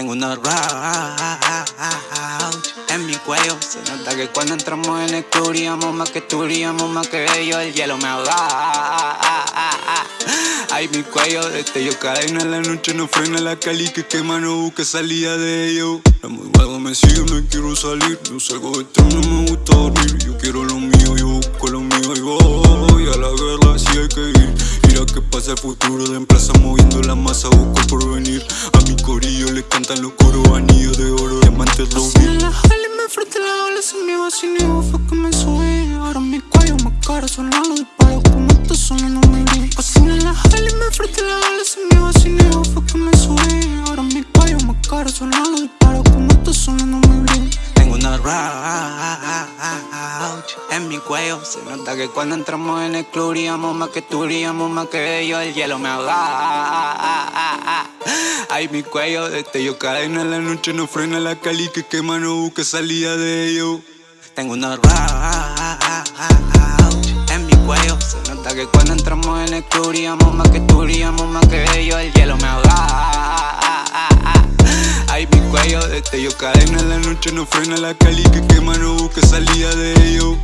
Tengo una roach en mi cuello. Se nota que cuando entramos en el club más que tú, más que ellos. El hielo me ahoga. Ay, mi cuello, este yo cadena en la noche no frena la cali que quema, no busque salida de ello. La muy me sigue, me quiero salir. Yo salgo de esto, no me gusta dormir. Yo quiero lo mío, yo busco lo mío y voy a la guerra si hay que ir pasa el futuro de empresa moviendo la masa, busco por venir A mi corillo le cantan los coros, anillos de oro, diamantes rubí en la jale me frente la ola, se me va sin fue que me subí. Ahora mi cuello más caro, son los disparos como esto solo no me vi en la jale me frente la en mi cuello Se nota que cuando entramos en el club más que tú, más que ellos. El hielo me ahoga. Ay, mi cuello, este yo cadena en la noche no frena la cali que quema, no busque salida de ello. Tengo una en mi cuello Se nota que cuando entramos en el club más que tú, más que ellos. El hielo me ahoga yo cadena en la noche no frena la cali que quema, no busque salida de ello